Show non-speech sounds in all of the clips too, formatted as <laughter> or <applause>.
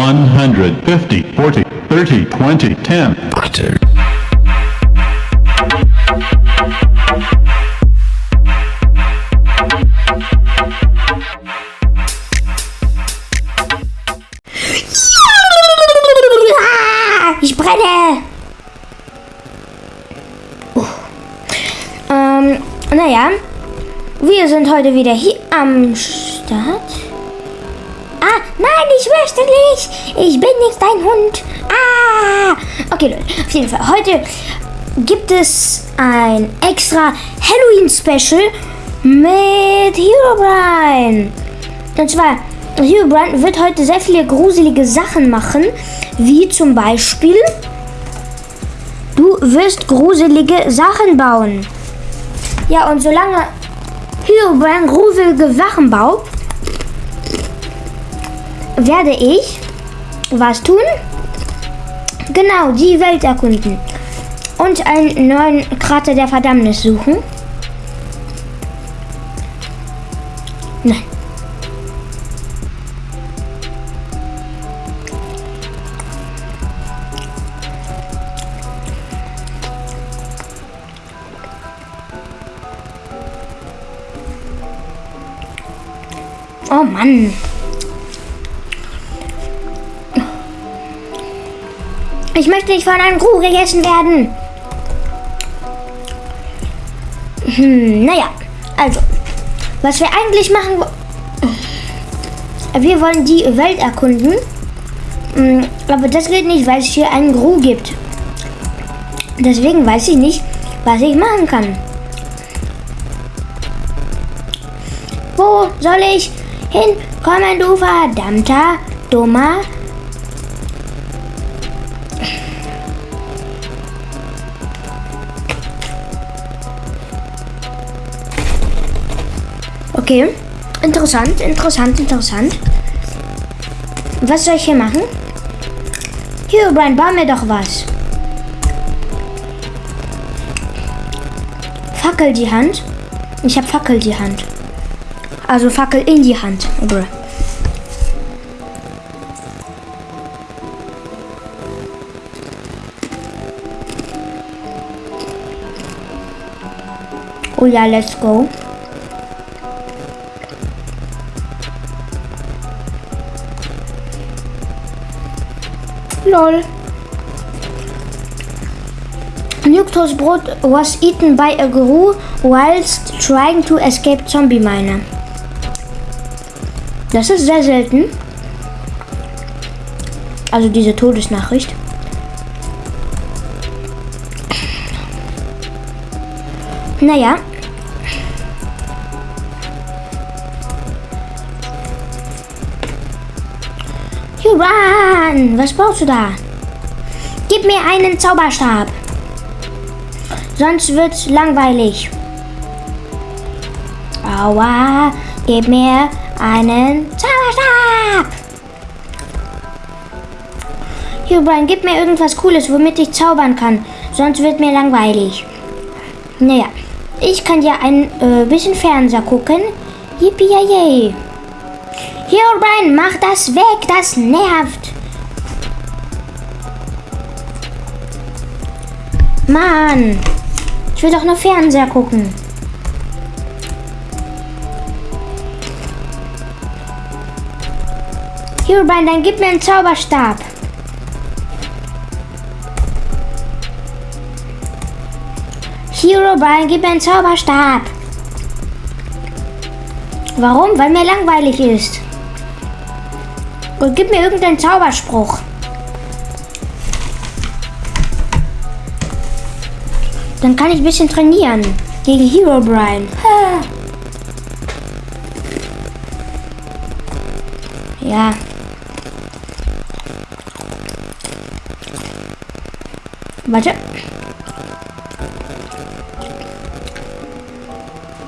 150, 40, 30, 20, 10. Ich brenne! Uh. Ähm, naja. Wir sind heute wieder hier am Start. Ah, nein, ich möchte nicht. Ich bin nicht dein Hund. Ah. Okay, Leute. Auf jeden Fall. Heute gibt es ein extra Halloween-Special mit Herobrine. Und zwar, Herobrine wird heute sehr viele gruselige Sachen machen. Wie zum Beispiel, du wirst gruselige Sachen bauen. Ja, und solange Herobrine gruselige Sachen baut, werde ich was tun? Genau, die Welt erkunden. Und einen neuen Krater der Verdammnis suchen. Nein. Oh Mann. Ich möchte nicht von einem Kuh gegessen werden. Hm, naja, also, was wir eigentlich machen, wir wollen die Welt erkunden, Hm, aber das geht nicht, weil es hier einen Gru gibt. Deswegen weiß ich nicht, was ich machen kann. Wo soll ich hinkommen, du verdammter, dummer Okay. Interessant, interessant, interessant. Was soll ich hier machen? Hier, Brian, bau mir doch was. Fackel die Hand. Ich habe Fackel die Hand. Also Fackel in die Hand. Bruh. Oh ja, let's go. Lol. Nuktos Brot was eaten by a guru whilst trying to escape zombie miner. Das ist sehr selten. Also diese Todesnachricht. Naja. Juran, was brauchst du da? Gib mir einen Zauberstab. Sonst wird's langweilig. Aua, gib mir einen Zauberstab. Juran, gib mir irgendwas Cooles, womit ich zaubern kann. Sonst wird mir langweilig. Naja, ich kann ja ein äh, bisschen Fernseher gucken. Yippie yay. Hier, Brian, mach das weg, das nervt. Mann, ich will doch nur Fernseher gucken. Hier, Brian, dann gib mir einen Zauberstab. Hero Brian, gib mir einen Zauberstab. Warum? Weil mir langweilig ist. Und gib mir irgendeinen Zauberspruch. Dann kann ich ein bisschen trainieren. Gegen Hero Brian. Ja. Warte.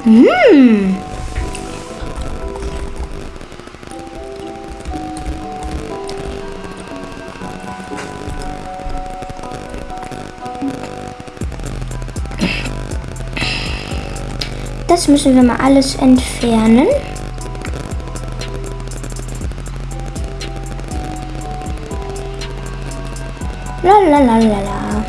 Hm. Das müssen wir mal alles entfernen. Lalalala.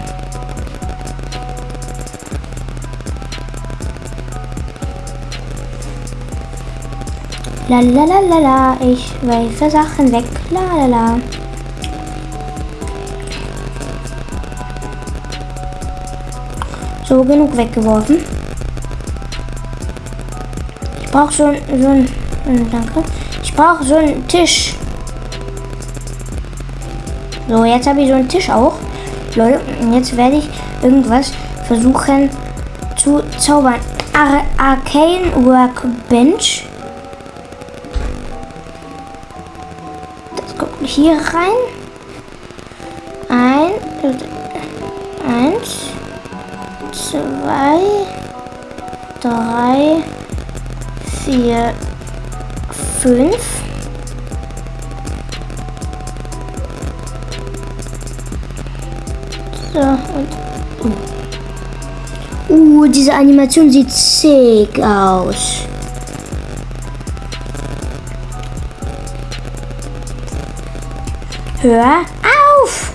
Lalalala, ich werfe Sachen weg. Lalala. So, genug weggeworfen. Ich brauche so, so ein. äh, Danke. Ich brauche so einen Tisch. So, jetzt habe ich so einen Tisch auch. Leute, und jetzt werde ich irgendwas versuchen zu zaubern. Ar Arcane Workbench. Das kommt hier rein. Ein, eins, zwei, drei, vier, fünf. So, und. Uh. uh, diese Animation sieht sick aus. Hör auf!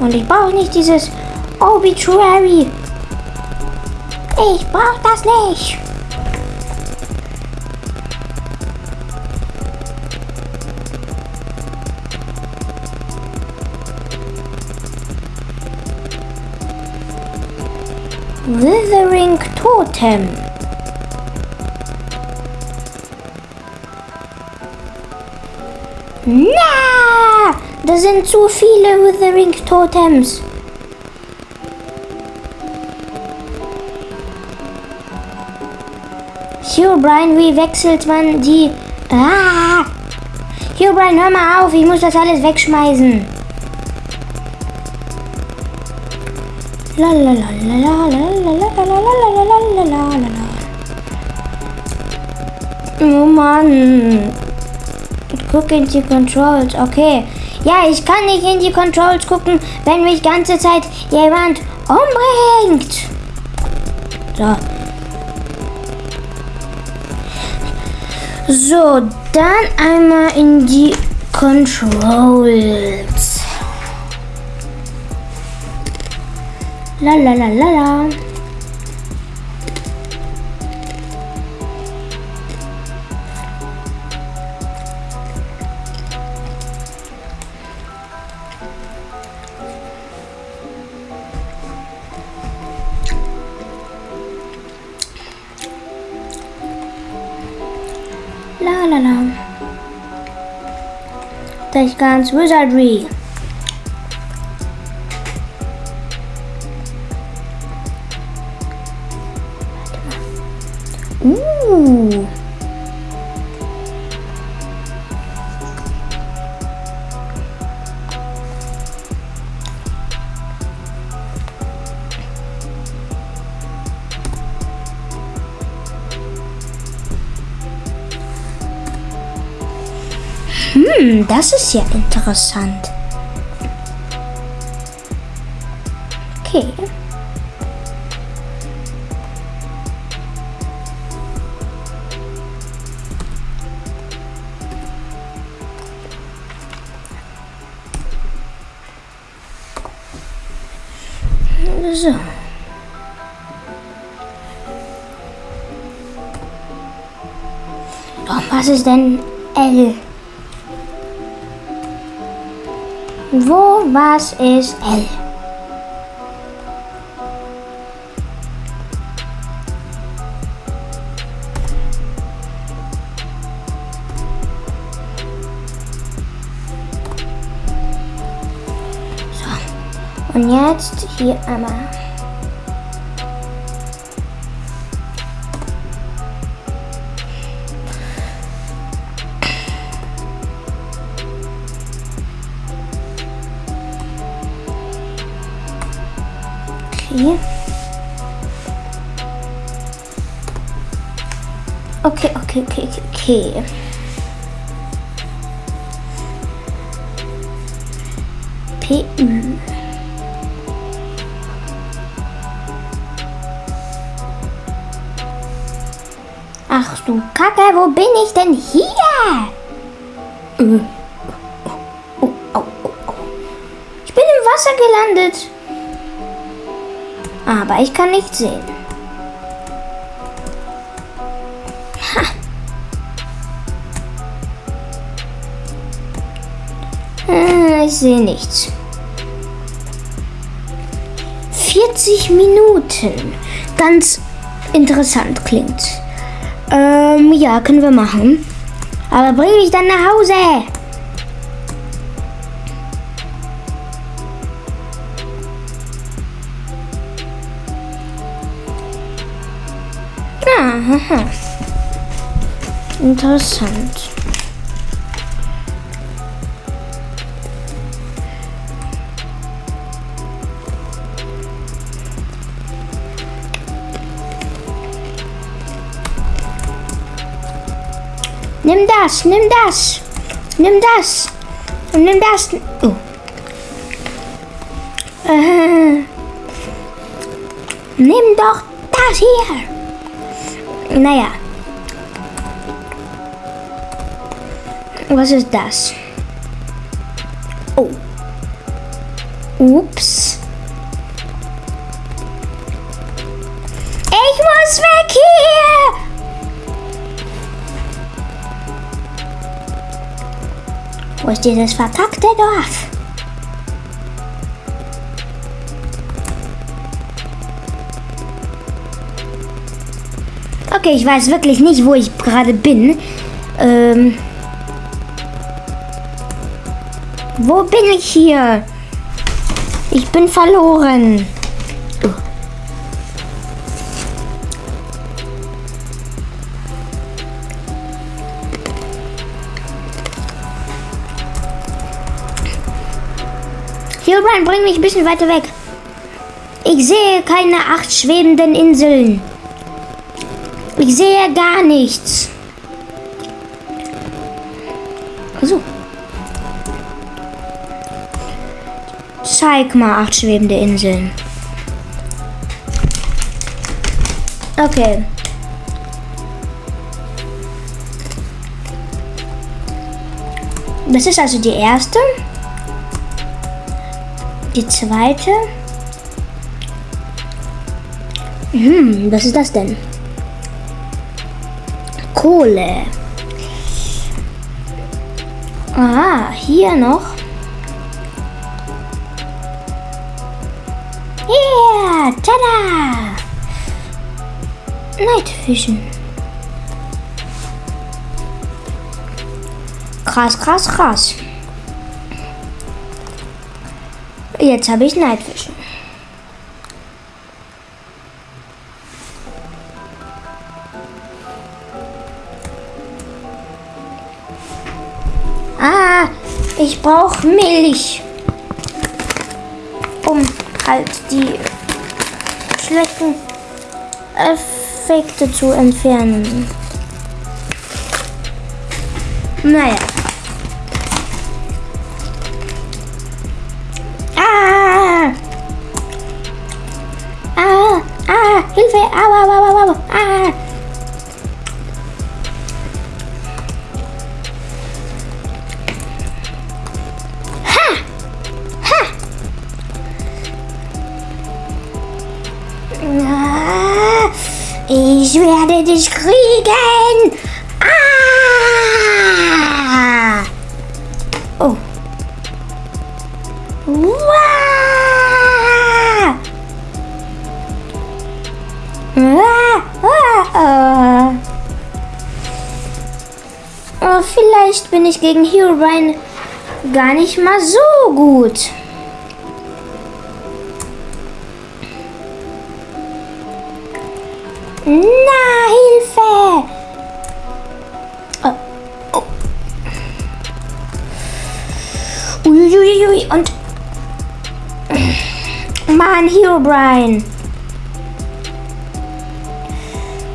Und ich brauche nicht dieses Obituary. Ich brauche das nicht. Withering Totem. Na, da sind zu viele Withering Totems. Herobrine, wie wechselt man die... Ah! Herobrine, hör mal auf, ich muss das alles wegschmeißen. Oh Mann. Guck in die Controls. Okay. Ja, ich kann nicht in die Controls gucken, wenn mich ganze Zeit jemand umbringt. So. So, dann einmal in die Controls. La la la la la. La la la. Das ganz Wizardry. Hm, das ist ja interessant. Okay. So. Doch, was ist denn L? Wo, was ist L? So. Und jetzt hier einmal. Okay, okay. PU. Ach du Kacke, wo bin ich denn hier? Äh. Oh, oh, oh, oh. Wasser gelandet. Aber ich kann nicht sehen. Ha. Ich sehe nichts. 40 Minuten. Ganz interessant klingt. Ähm, ja, können wir machen. Aber bring mich dann nach Hause. Aha. Interessant. Nimm das, nimm das, nimm das und nimm das. Oh. Äh, nimm doch das hier. Naja. Was ist das? Oh. Ups. Wo ist dieses verkackte Dorf? Okay, ich weiß wirklich nicht, wo ich gerade bin. Ähm. Wo bin ich hier? Ich bin verloren. Hilbrand, bring mich ein bisschen weiter weg. Ich sehe keine acht schwebenden Inseln. Ich sehe gar nichts. So. Zeig mal acht schwebende Inseln. Okay. Das ist also die erste. Die zweite. Hm, was ist das denn? Kohle. Ah, hier noch. Yeah, tada! Night Vision. Krass, krass, krass. Jetzt habe ich Vision. Ah, ich brauche Milch, um halt die schlechten Effekte zu entfernen. Naja. Werde dich kriegen. Ah! Oh. Wow! Ah. Oh, vielleicht bin ich gegen Herobrine gar nicht mal so gut. Na, Herobrine.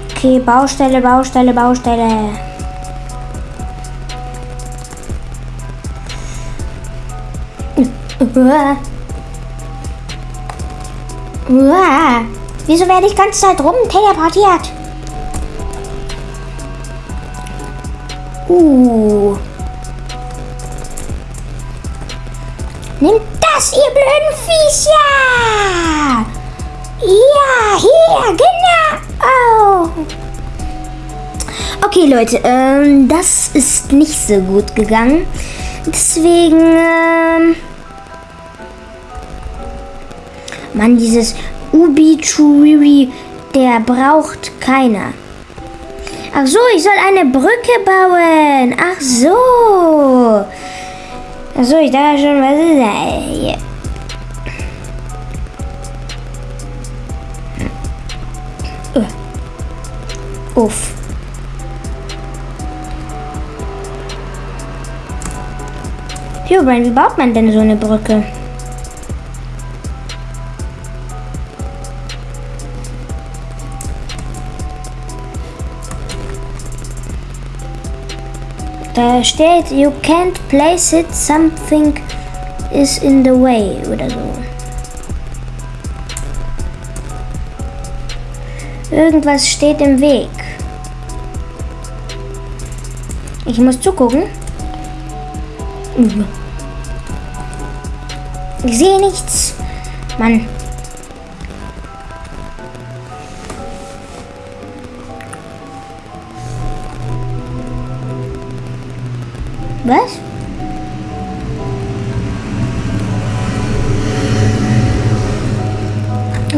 Okay, Baustelle, Baustelle, Baustelle. Uah. Uah. Wieso werde ich ganze Zeit rum teleportiert? Uh. Nimm was, ihr blöden Viecher! Ja, hier, genau! Oh. Okay, Leute, ähm, das ist nicht so gut gegangen. Deswegen, ähm... Mann, dieses Ubi-Churiri, der braucht keiner. Ach so, ich soll eine Brücke bauen. Ach so. Ach so, ich dachte schon, was ist das hier? Uh. Uff. Jo, wie baut man denn so eine Brücke? Da steht, you can't place it, something is in the way oder so. Irgendwas steht im Weg. Ich muss zugucken. Ich sehe nichts. Mann.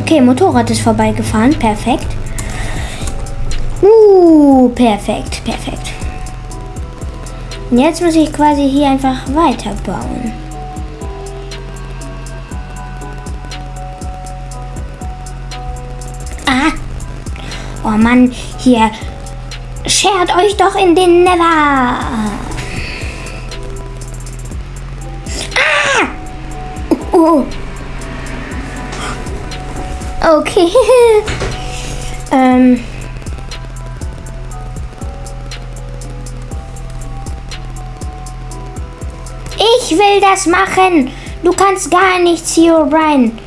Okay, Motorrad ist vorbeigefahren. Perfekt. Uh, perfekt, perfekt. Und jetzt muss ich quasi hier einfach weiterbauen. Ah. Oh Mann, hier. Schert euch doch in den Never. Oh. Okay. <laughs> ähm. Ich will das machen. Du kannst gar nichts hier, O'Brien.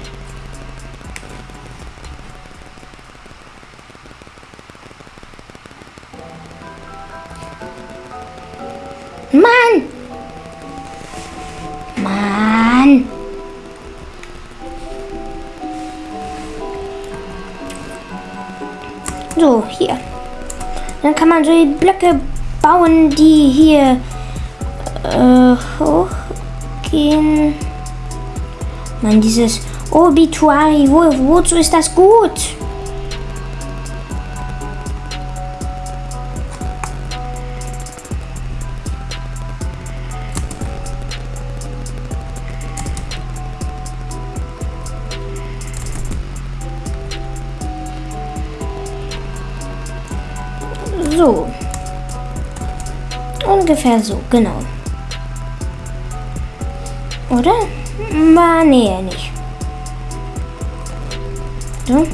Man so Blöcke bauen, die hier äh, hochgehen. Man, dieses Obituari, wo, wozu ist das gut? Ungefähr so, genau. Oder? War nee, nicht. So.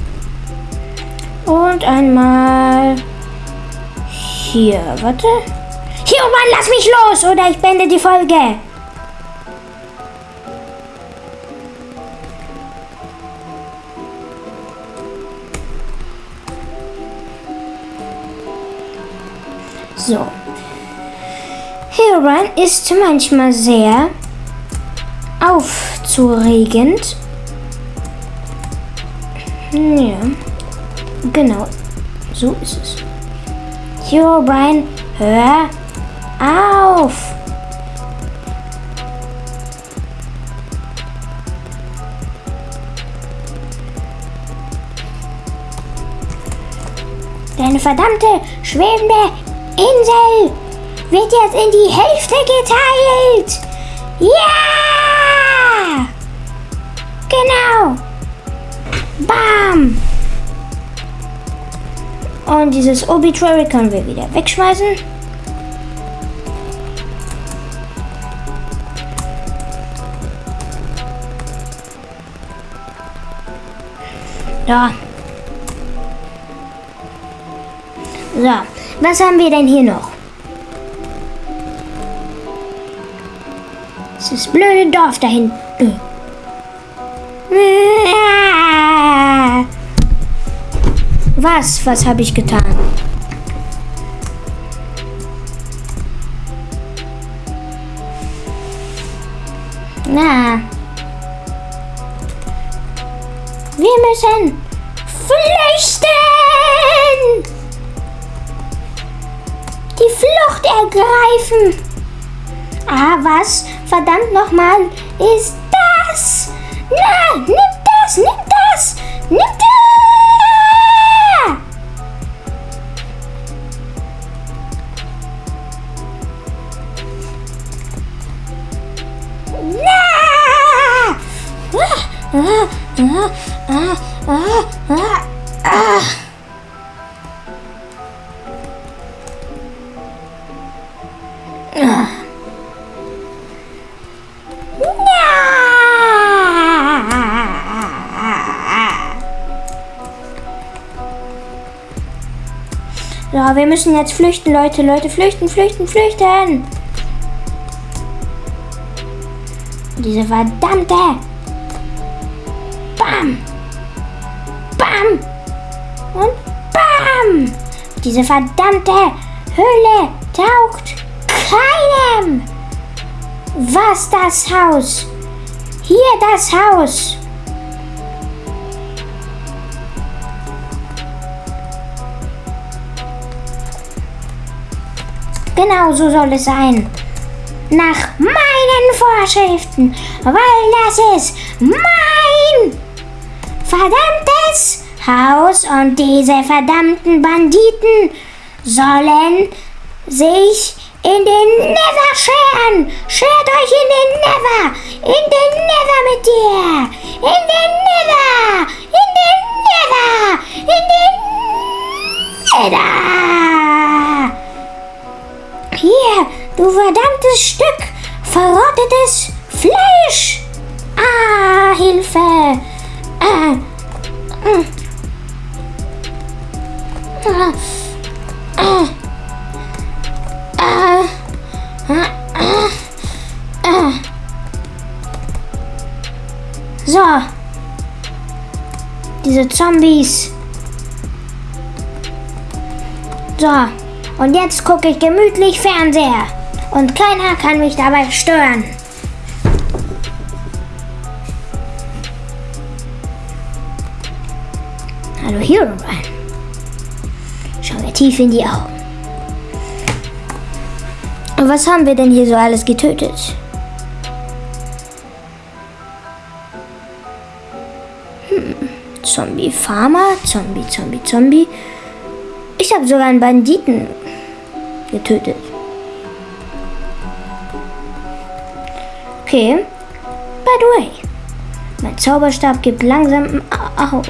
Und einmal hier. Warte. Hier, oh Mann, lass mich los oder ich beende die Folge. So. Herobrine ist manchmal sehr aufzuregend. Ja, genau. So ist es. Herobrine, hör auf! Deine verdammte schwebende Insel wird jetzt in die Hälfte geteilt. Ja! Genau. Bam. Und dieses Obituary können wir wieder wegschmeißen. Da. So, was haben wir denn hier noch? Das blöde Dorf da hinten. Was? Was habe ich getan? So, wir müssen jetzt flüchten, Leute. Leute, flüchten, flüchten, flüchten. Diese verdammte. Bam. Bam. Und bam. Diese verdammte Höhle taugt keinem. Was das Haus? Hier das Haus. Genau so soll es sein. Nach meinen Vorschriften, weil das ist mein verdammtes Haus und diese verdammten Banditen sollen sich in den Nether scheren. Schert euch in den Nether. In den Nether mit dir. In den Nether. In den Nether. In den Nether. Hier, du verdammtes Stück verrottetes Fleisch. Ah, Hilfe. Ah. So. Diese Zombies. So. Und jetzt gucke ich gemütlich Fernseher. Und keiner kann mich dabei stören. Hallo Herobrine. Schau mir tief in die Augen. Und was haben wir denn hier so alles getötet? Hm. Zombie Farmer, Zombie, Zombie, Zombie. Ich habe sogar einen Banditen getötet. Okay. By the way, mein Zauberstab gibt langsam auf.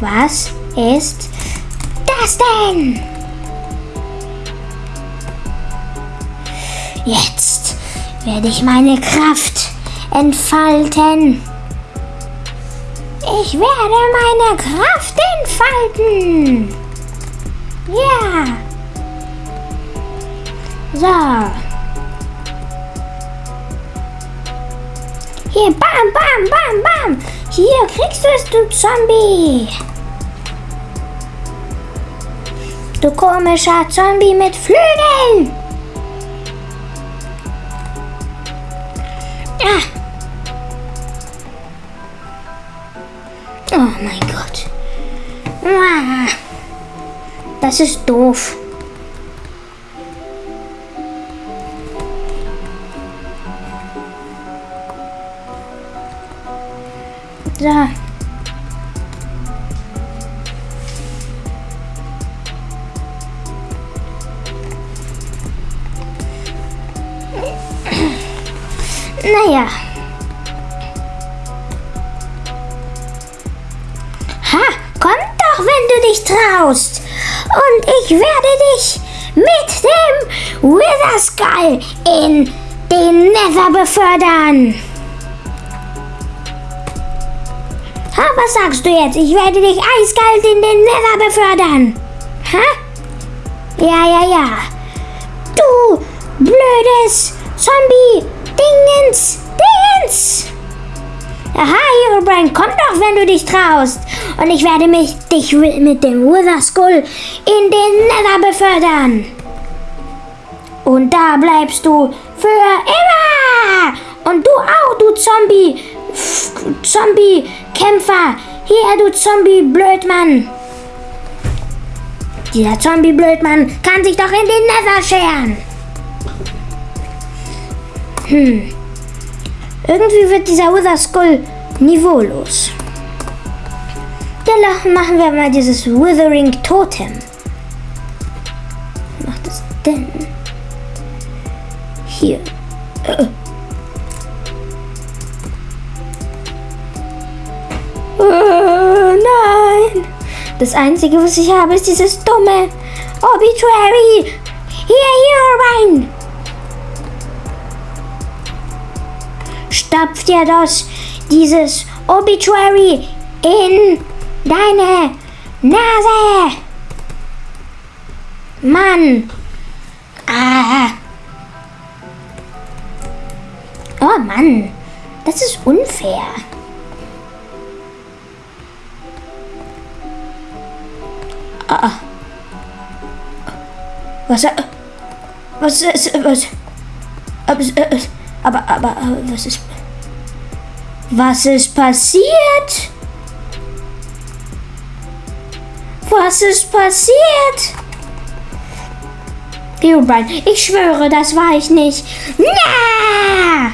Was ist das denn? Jetzt werde ich meine Kraft entfalten. Ich werde meine Kraft entfalten. Ja. So. Hier, bam, bam, bam, bam. Hier kriegst du es, du Zombie. Du komischer Zombie mit Flügeln. Ah. Oh mein Gott. Ah. Das ist doof. So. Naja. Ha, komm doch, wenn du dich traust. Und ich werde dich mit dem Wither Skull in den Nether befördern. Ha, was sagst du jetzt? Ich werde dich eiskalt in den Nether befördern. Ha? Ja, ja, ja. Du blödes Zombie Dingens Dingens. Aha, Herobrine, komm doch, wenn du dich traust. Und ich werde mich dich mit dem Wither Skull in den Nether befördern. Und da bleibst du für immer. Und du auch, du Zombie Zombie-Kämpfer. Hier, du Zombie-Blödmann. Dieser Zombie-Blödmann kann sich doch in den Nether scheren. Hm. Irgendwie wird dieser Wither Skull niveaulos. Dann machen wir mal dieses Withering Totem. Was macht das denn? Hier. Äh. Äh, nein. Das Einzige, was ich habe, ist dieses dumme Obituary. Hier, hier rein. Stopf dir das, dieses Obituary in deine Nase. Mann. Ah. Oh Mann, das ist unfair. Ah. Was? äh, Was ist was? Aber, äh, aber, aber äh, was ist? Was ist passiert? Was ist passiert? Herobrine, ich schwöre, das war ich nicht. Na,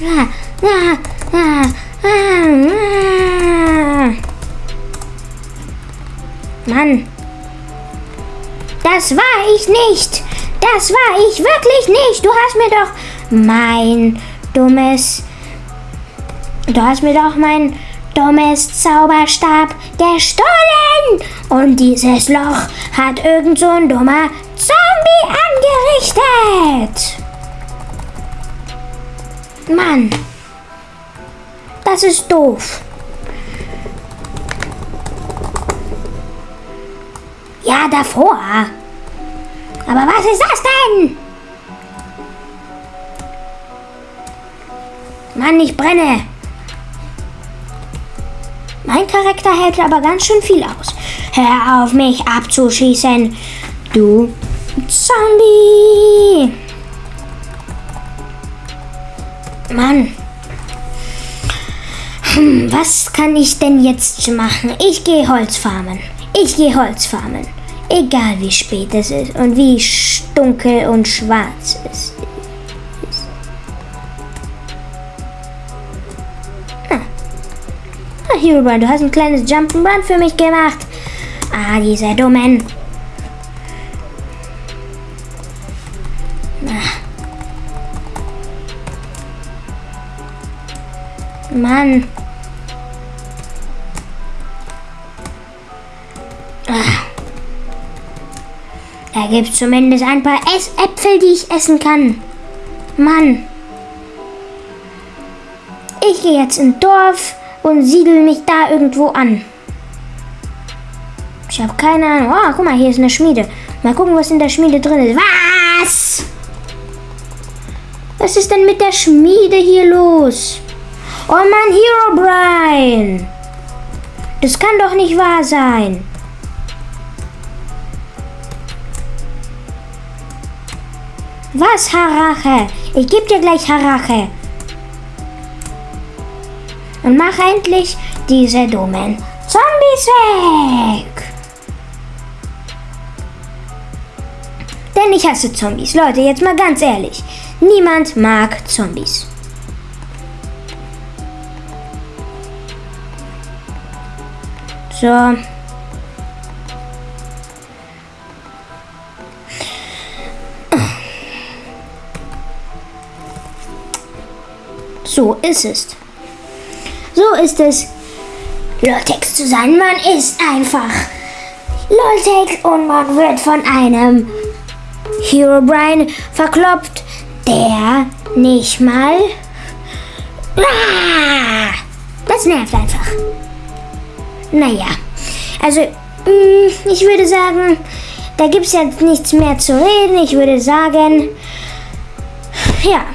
na, na, na, na. Mann. Das war ich nicht. Das war ich wirklich nicht. Du hast mir doch mein dummes... Du hast mir doch mein dummes Zauberstab gestohlen. Und dieses Loch hat irgend so ein dummer Zombie angerichtet. Mann. Das ist doof. Davor. Aber was ist das denn? Mann, ich brenne. Mein Charakter hält aber ganz schön viel aus. Hör auf, mich abzuschießen. Du Zombie. Mann. Hm, was kann ich denn jetzt machen? Ich gehe Holz farmen. Ich gehe Holz farmen. Egal wie spät es ist und wie dunkel und schwarz es ist. Ah, Ah, Herobrine, du hast ein kleines Jump'n'Run für mich gemacht. Ah, diese Dummen. Ah. Mann. Da gibt es zumindest ein paar Ess Äpfel, die ich essen kann. Mann. Ich gehe jetzt ins Dorf und siedel mich da irgendwo an. Ich habe keine Ahnung. Oh, guck mal, hier ist eine Schmiede. Mal gucken, was in der Schmiede drin ist. Was? Was ist denn mit der Schmiede hier los? Oh Mann, Herobrine. Das kann doch nicht wahr sein. Was, Harache? Ich geb dir gleich Harache. Und mach endlich diese dummen Zombies weg. Denn ich hasse Zombies. Leute, jetzt mal ganz ehrlich. Niemand mag Zombies. So. So ist es. So ist es. Loltex zu sein. Man ist einfach Loltex und man wird von einem Herobrine verkloppt, der nicht mal. Ah, das nervt einfach. Naja, also mh, ich würde sagen, da gibt es jetzt nichts mehr zu reden. Ich würde sagen, ja,